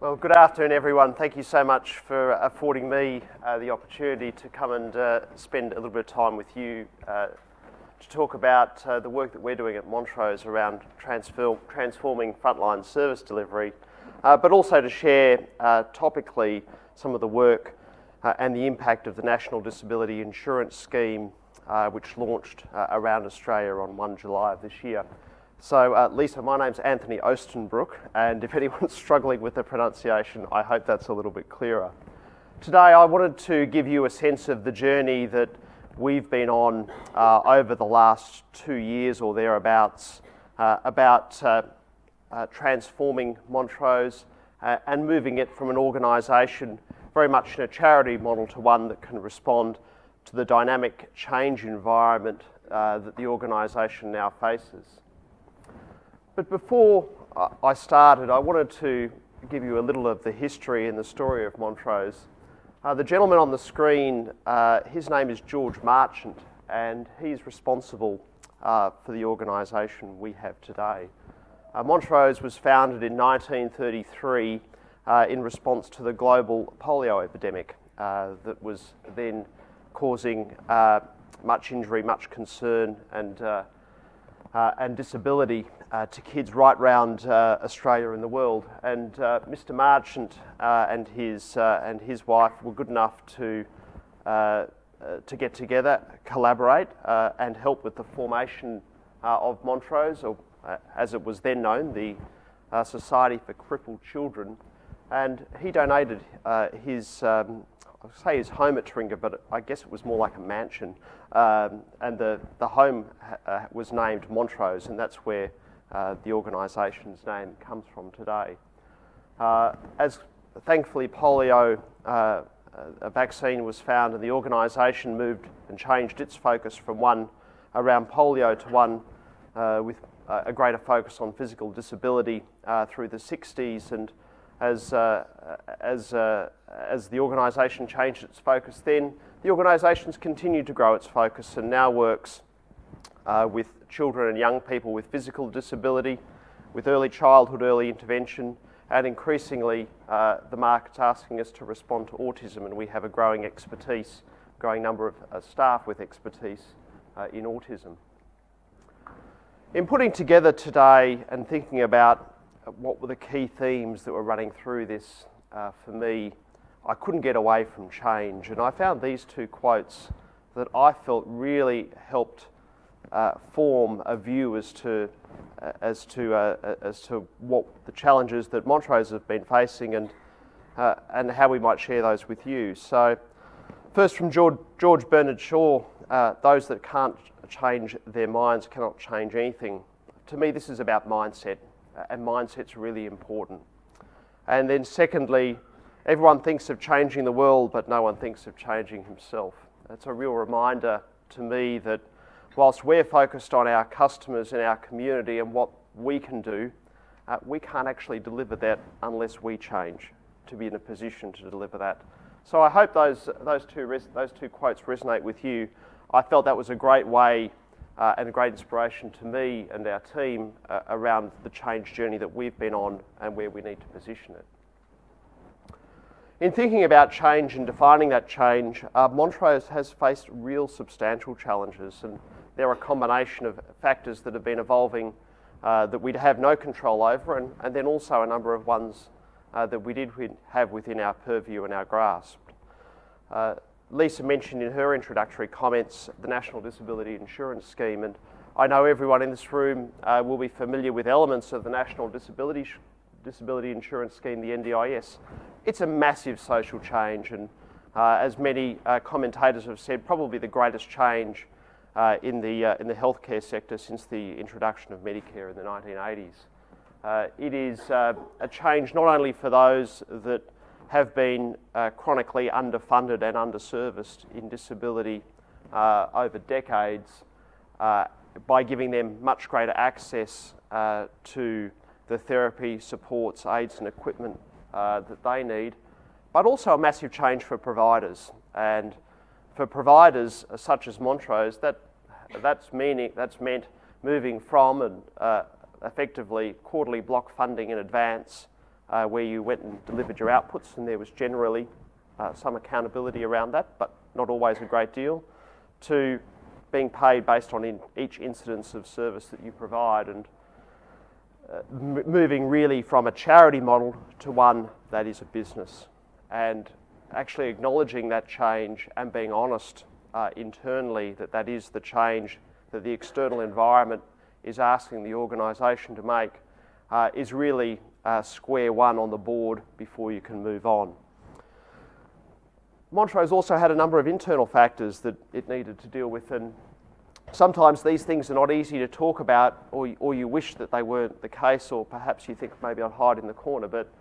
Well, good afternoon, everyone. Thank you so much for affording me uh, the opportunity to come and uh, spend a little bit of time with you uh, to talk about uh, the work that we're doing at Montrose around transform transforming frontline service delivery, uh, but also to share uh, topically some of the work and the impact of the National Disability Insurance Scheme, which launched around Australia on 1 July of this year. So, uh, Lisa, my name's Anthony Ostenbrook, and if anyone's struggling with the pronunciation, I hope that's a little bit clearer. Today, I wanted to give you a sense of the journey that we've been on uh, over the last two years or thereabouts uh, about uh, uh, transforming Montrose uh, and moving it from an organisation very much in a charity model to one that can respond to the dynamic change environment that the organisation now faces. But before I started, I wanted to give you a little of the history and the story of Montrose. Uh, the gentleman on the screen, uh, his name is George Marchant, and he's responsible uh, for the organisation we have today. Uh, Montrose was founded in 1933 uh, in response to the global polio epidemic uh, that was then causing much injury, much concern, and uh, and disability uh, to kids right round uh, Australia and the world. And uh, Mr. Marchant uh, and his uh, and his wife were good enough to to get together, collaborate, and help with the formation of Montrose, or as it was then known, the Society for Crippled Children. And he donated his um, I'll say his home at Taringa, but I guess it was more like a mansion. Um, and the, the home uh, was named Montrose, and that's where uh, the organisation's name comes from today. Uh, as thankfully polio, uh, a vaccine was found, and the organisation moved and changed its focus from one around polio to one uh, with a greater focus on physical disability uh, through the 60s. And as, uh, as, uh, as the organisation changed its focus then, the organisation's continued to grow its focus and now works uh, with children and young people with physical disability, with early childhood, early intervention, and increasingly uh, the market's asking us to respond to autism and we have a growing expertise, growing number of uh, staff with expertise uh, in autism. In putting together today and thinking about what were the key themes that were running through this uh, for me, I couldn't get away from change. And I found these two quotes that I felt really helped uh, form a view as to, uh, as, to, uh, as to what the challenges that Montrose have been facing and, uh, and how we might share those with you. So, first from George, George Bernard Shaw uh, those that can't change their minds cannot change anything. To me, this is about mindset and mindset's really important. And then secondly, everyone thinks of changing the world, but no one thinks of changing himself. It's a real reminder to me that whilst we're focused on our customers and our community and what we can do, uh, we can't actually deliver that unless we change to be in a position to deliver that. So I hope those, those, two, those two quotes resonate with you. I felt that was a great way uh, and a great inspiration to me and our team uh, around the change journey that we've been on and where we need to position it. In thinking about change and defining that change, uh, Montrose has faced real substantial challenges, and there are a combination of factors that have been evolving uh, that we'd have no control over, and, and, then also a number of ones uh, that we did have within our purview and our grasp. Lisa mentioned in her introductory comments the National Disability Insurance Scheme, and I know everyone in this room uh, will be familiar with elements of the National Disability, Disability Insurance Scheme, the NDIS. It's a massive social change, and uh, as many uh, commentators have said, probably the greatest change uh, in, the, uh, in the healthcare sector since the introduction of Medicare in the 1980s. Uh, it is a change not only for those that have been uh, chronically underfunded and underserviced in disability uh, over decades uh, by giving them much greater access uh, to the therapy, supports, aids and equipment uh, that they need, but also a massive change for providers. And for providers such as Montrose, that, that's, meaning, that's meant moving from and uh, effectively quarterly block funding in advance uh, where you went and delivered your outputs, and there was generally uh, some accountability around that, but not always a great deal, to being paid based on in each incidence of service that you provide, and uh, moving really from a charity model to one that is a business, and actually acknowledging that change and being honest uh, internally that that is the change that the external environment is asking the organisation to make uh, is really uh, square one on the board before you can move on. Montrose also had a number of internal factors that it needed to deal with, and sometimes these things are not easy to talk about, or, or you wish that they weren't the case, or perhaps you think maybe I'd hide in the corner. But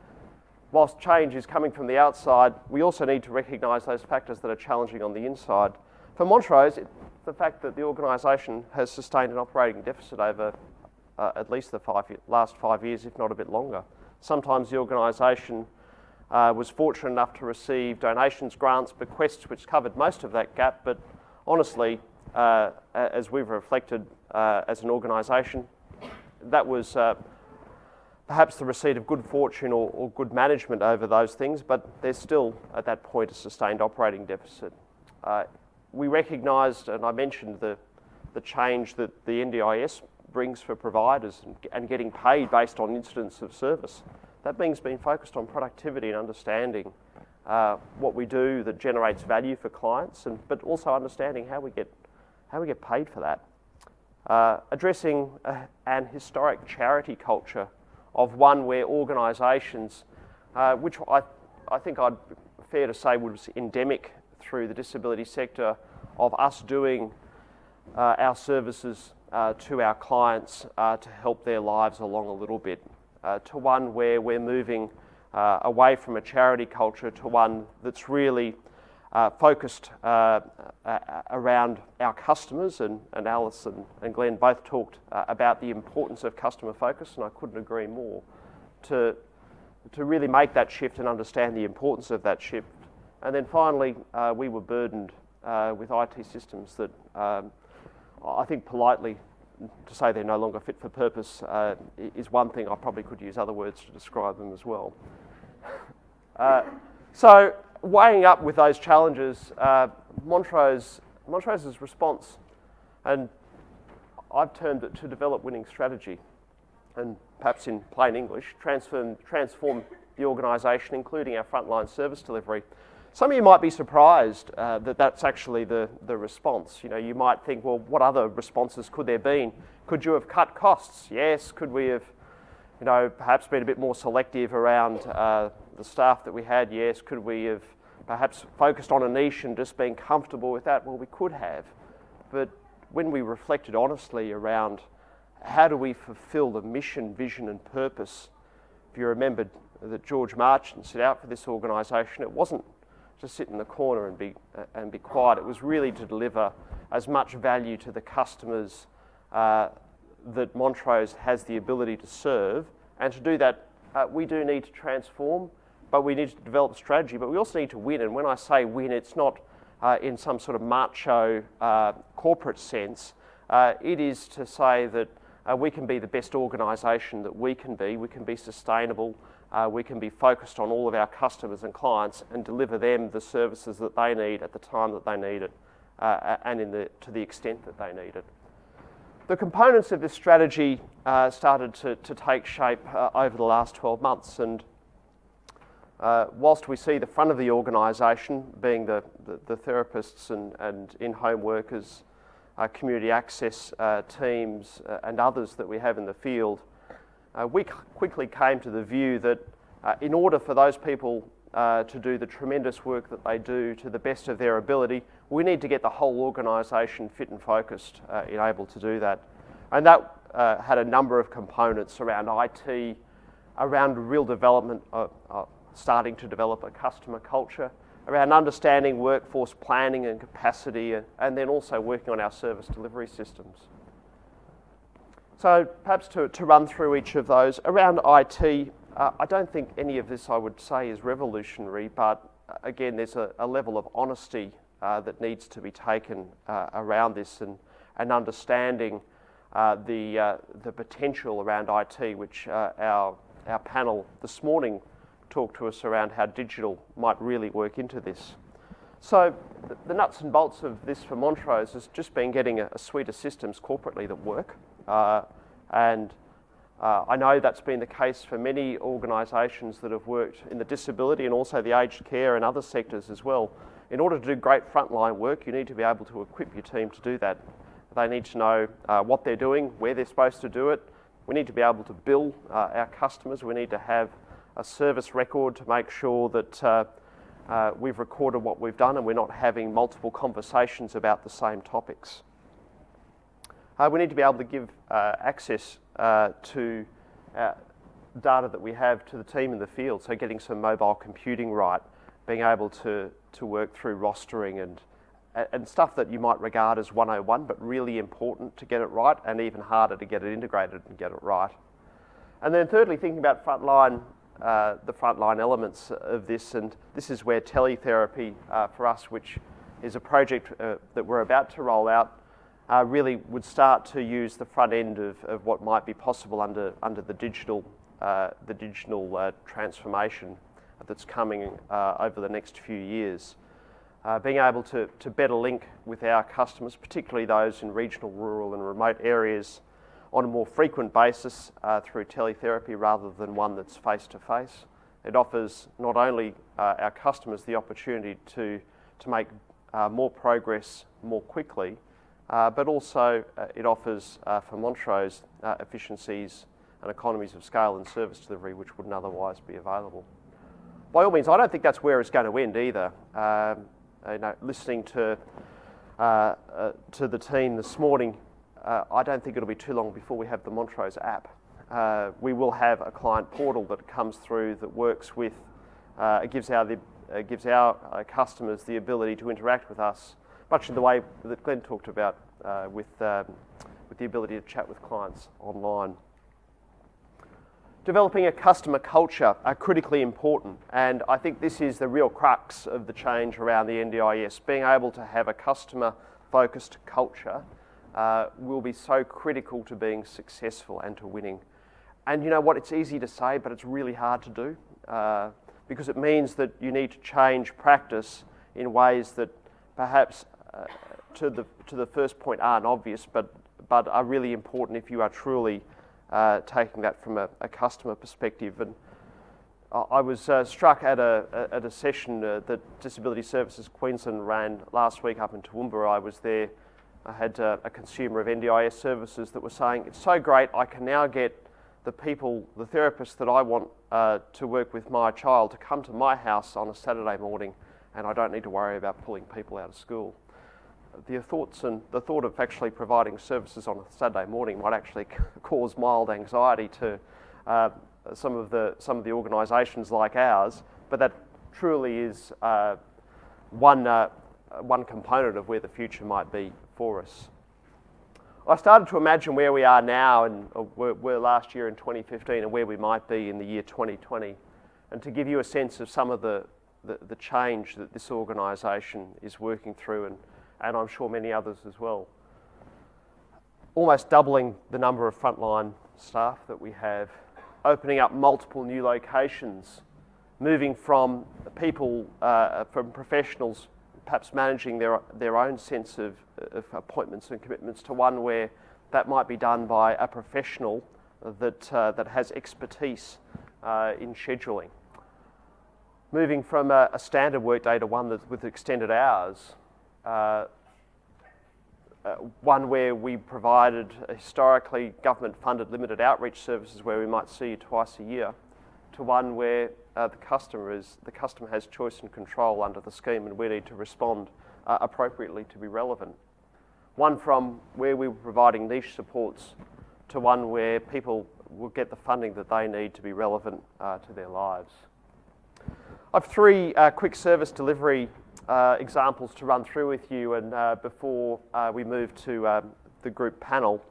whilst change is coming from the outside, we also need to recognise those factors that are challenging on the inside. For Montrose, it, the fact that the organisation has sustained an operating deficit over uh, at least the five, last five years, if not a bit longer. Sometimes the organisation uh, was fortunate enough to receive donations, grants, bequests, which covered most of that gap, but honestly, uh, as we've reflected uh, as an organisation, that was uh, perhaps the receipt of good fortune or, or, good management over those things, but there's still at that point a sustained operating deficit. Uh, we recognised, and I mentioned the, the change that the NDIS brings for providers and, getting paid based on incidents of service. That means being focused on productivity and understanding uh, what we do that generates value for clients, and, but also understanding how we get, how we get paid for that. Uh, addressing a, an historic charity culture of one where organisations, uh, which I, I think I'd fair to say was endemic through the disability sector, of us doing uh, our services uh, to our clients uh, to help their lives along a little bit, uh, to one where we're moving uh, away from a charity culture to one that's really uh, focused around our customers. And, and Alice and, and Glenn both talked about the importance of customer focus, and I couldn't agree more. To, to really make that shift and understand the importance of that shift. And then finally, we were burdened with IT systems that um, I think politely to say they're no longer fit for purpose uh, is one thing. I probably could use other words to describe them as well. Uh, so, weighing up with those challenges, uh, Montrose, Montrose's response, and I've termed it to develop winning strategy, and perhaps in plain English, transform, transform the organisation, including our frontline service delivery. Some of you might be surprised uh, that that's actually the, the response. You know, you might think, well, what other responses could there be? Could you have cut costs? Yes. Could we have, you know, perhaps been a bit more selective around uh, the staff that we had? Yes. Could we have perhaps focused on a niche and just been comfortable with that? Well, we could have. But when we reflected honestly around how do we fulfill the mission, vision, and purpose, if you remembered that George Marchant set out for this organisation, it wasn't to sit in the corner and be, uh, and be quiet. It was really to deliver as much value to the customers uh, that Montrose has the ability to serve. And to do that, uh, we do need to transform, but we need to develop strategy, but we also need to win. And when I say win, it's not uh, in some sort of macho uh, corporate sense. Uh, it is to say that we can be the best organisation that we can be, we can be sustainable, uh, we can be focused on all of our customers and clients and deliver them the services that they need at the time that they need it uh, and the, to the extent that they need it. The components of this strategy uh, started to, to, take shape uh, over the last 12 months and uh, whilst we see the front of the organisation being the, the, the, therapists and, and in-home workers, uh, community access teams and others that we have in the field, uh, we quickly came to the view that uh, in order for those people uh, to do the tremendous work that they do to the best of their ability, we need to get the whole organisation fit and focused uh, in able to do that. And that uh, had a number of components around IT, around real development, of, starting to develop a customer culture, around understanding workforce planning and capacity, and, and then also working on our service delivery systems. So perhaps to, to run through each of those. Around IT, uh, I don't think any of this I would say is revolutionary, but uh, again, there's a, a level of honesty uh, that needs to be taken uh, around this and, and understanding uh, the, uh, the potential around IT, which our our panel this morning talked to us around how digital might really work into this. So the, nuts and bolts of this for Montrose has just been getting a, a suite of systems corporately that work. Uh, and uh, I know that's been the case for many organisations that have worked in the disability and also the aged care and other sectors as well. In order to do great frontline work, you need to be able to equip your team to do that. They need to know uh, what they're doing, where they're supposed to do it. We need to be able to bill our customers. We need to have a service record to make sure that uh, uh, we've recorded what we've done and we're not having multiple conversations about the same topics. Uh, we need to be able to give uh, access uh, to uh, data that we have to the team in the field, so getting some mobile computing right, being able to, to work through rostering and, and stuff that you might regard as 101, but really important to get it right, and even harder to get it integrated and get it right. And then thirdly, thinking about frontline uh, the frontline elements of this, and this is where teletherapy uh, for us, which is a project uh, that we're about to roll out, uh, really would start to use the front end of, of what might be possible under, under the digital, uh, the digital transformation that's coming over the next few years. being able to, to better link with our customers, particularly those in regional, rural and remote areas, on a more frequent basis uh, through teletherapy rather than one that's face to face. It offers not only uh, our customers the opportunity to, to make uh, more progress more quickly, uh, but also uh, it offers uh, for Montrose efficiencies and economies of scale and service delivery which wouldn't otherwise be available. By all means, I don't think that's where it's going to end either. Um, you know, listening to, to the team this morning, uh, I don't think it'll be too long before we have the Montrose app. Uh, we will have a client portal that comes through that works with, uh, it gives our, the, uh, gives our uh, customers the ability to interact with us, much in the way that Glenn talked about uh, with, um, with the ability to chat with clients online. Developing a customer culture are critically important, and I think this is the real crux of the change around the NDIS, being able to have a customer focused culture uh, will be so critical to being successful and to winning. And you know what? It's easy to say, but it's really hard to do uh, because it means that you need to change practice in ways that perhaps uh, to, the, to the first point aren't obvious, but, but are really important if you are truly uh, taking that from a, a, customer perspective. And I was uh, struck at a, at a session uh, that Disability Services Queensland ran last week up in Toowoomba. I was there I had uh, a consumer of NDIS services that was saying, it's so great, I can now get the people, the therapists that I want uh, to work with my child to come to my house on a Saturday morning and I don't need to worry about pulling people out of school. The thoughts and the thought of actually providing services on a Saturday morning might actually cause mild anxiety to uh, some of the some of the organisations like ours, but that truly is uh, one uh, one component of where the future might be for us. I started to imagine where we are now and were, were last year in 2015 and where we might be in the year 2020 and to give you a sense of some of the, the, the change that this organisation is working through and, and I'm sure many others as well. Almost doubling the number of frontline staff that we have, opening up multiple new locations, moving from people, uh, from professionals perhaps managing their, their own sense of, of appointments and commitments to one where that might be done by a professional that, uh, that has expertise uh, in scheduling. Moving from a, a, standard workday to one that, with extended hours, uh, uh one where we provided historically government funded limited outreach services where we might see you twice a year, to one where uh, the customer is the customer has choice and control under the scheme, and we need to respond uh, appropriately to be relevant. One from where we were providing niche supports to one where people will get the funding that they need to be relevant uh, to their lives. I have three uh, quick service delivery uh, examples to run through with you, and uh, before we move to um, the group panel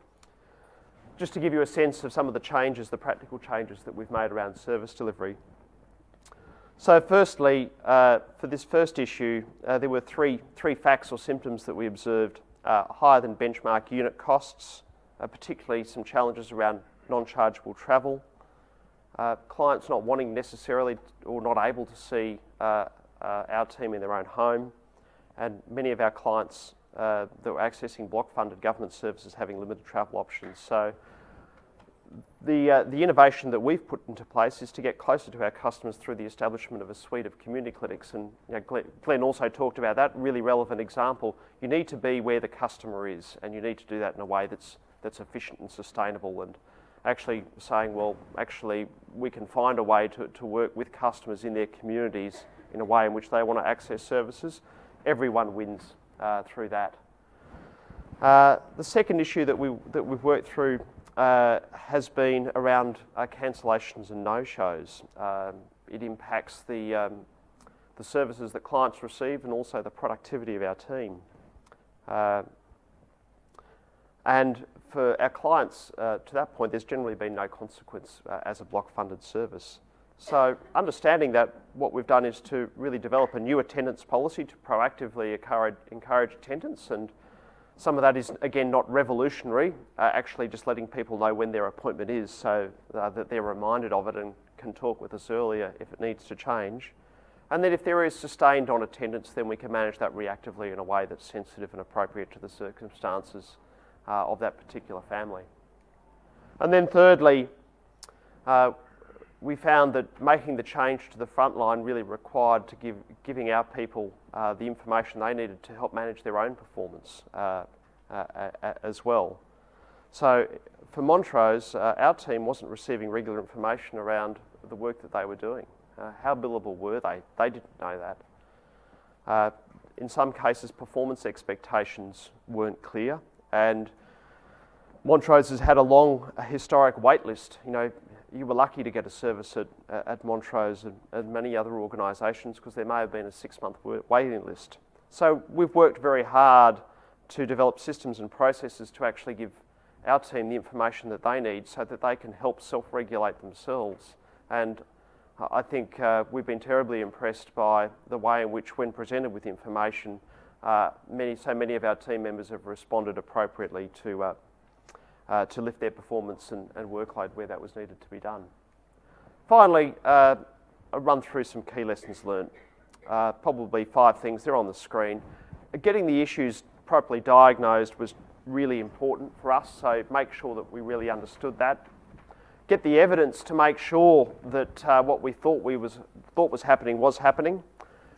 just to give you a sense of some of the changes, the practical changes that we've made around service delivery. So firstly, uh, for this first issue, uh, there were three, three facts or symptoms that we observed. Uh, higher than benchmark unit costs, uh, particularly some challenges around non-chargeable travel, uh, clients not wanting necessarily or not able to see uh, uh, our team in their own home, and many of our clients uh, that were accessing block funded government services having limited travel options. So the, uh, the innovation that we've put into place is to get closer to our customers through the establishment of a suite of community clinics. And you know, Glenn also talked about that really relevant example. You need to be where the customer is, and you need to do that in a way that's, that's efficient and sustainable. And actually saying, well, actually, we can find a way to, to work with customers in their communities in a way in which they want to access services. Everyone wins uh, through that. Uh, the second issue that, we, that we've worked through uh, has been around uh, cancellations and no-shows. Um, it impacts the, um, the services that clients receive and also the productivity of our team. Uh, and for our clients, uh, to that point, there's generally been no consequence as a block-funded service. So understanding that, what we've done is to really develop a new attendance policy to proactively encourage, attendance and some of that is, again, not revolutionary, uh, actually just letting people know when their appointment is so uh, that they're reminded of it and can talk with us earlier if it needs to change. And then if there is sustained on attendance, then we can manage that reactively in a way that's sensitive and appropriate to the circumstances uh, of that particular family. And then thirdly, uh, we found that making the change to the front line really required to give giving our people uh, the information they needed to help manage their own performance uh, uh, as well. So for Montrose, uh, our team wasn't receiving regular information around the work that they were doing. Uh, how billable were they? They didn't know that. Uh, in some cases, performance expectations weren't clear, and Montrose has had a long historic wait list. You know, you were lucky to get a service at, at Montrose and, and many other organisations because there may have been a six month waiting list. So we've worked very hard to develop systems and processes to actually give our team the information that they need so that they can help self regulate themselves. And I think uh, we've been terribly impressed by the way in which, when presented with information, uh, many, so many of our team members have responded appropriately to, uh, uh, to lift their performance and, and, workload where that was needed to be done. Finally, uh, I'll run through some key lessons learned. Uh, probably five things, they're on the screen. Getting the issues properly diagnosed was really important for us, so make sure that we really understood that. Get the evidence to make sure that uh, what we thought, we was, thought was happening was happening.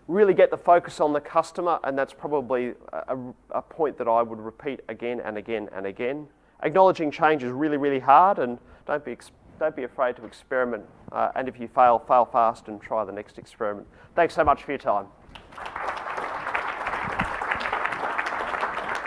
Really get the focus on the customer, and that's probably a, a point that I would repeat again and again and again acknowledging change is really, really hard, and don't be, don't be afraid to experiment. Uh, and if you fail, fail fast and try the next experiment. Thanks so much for your time.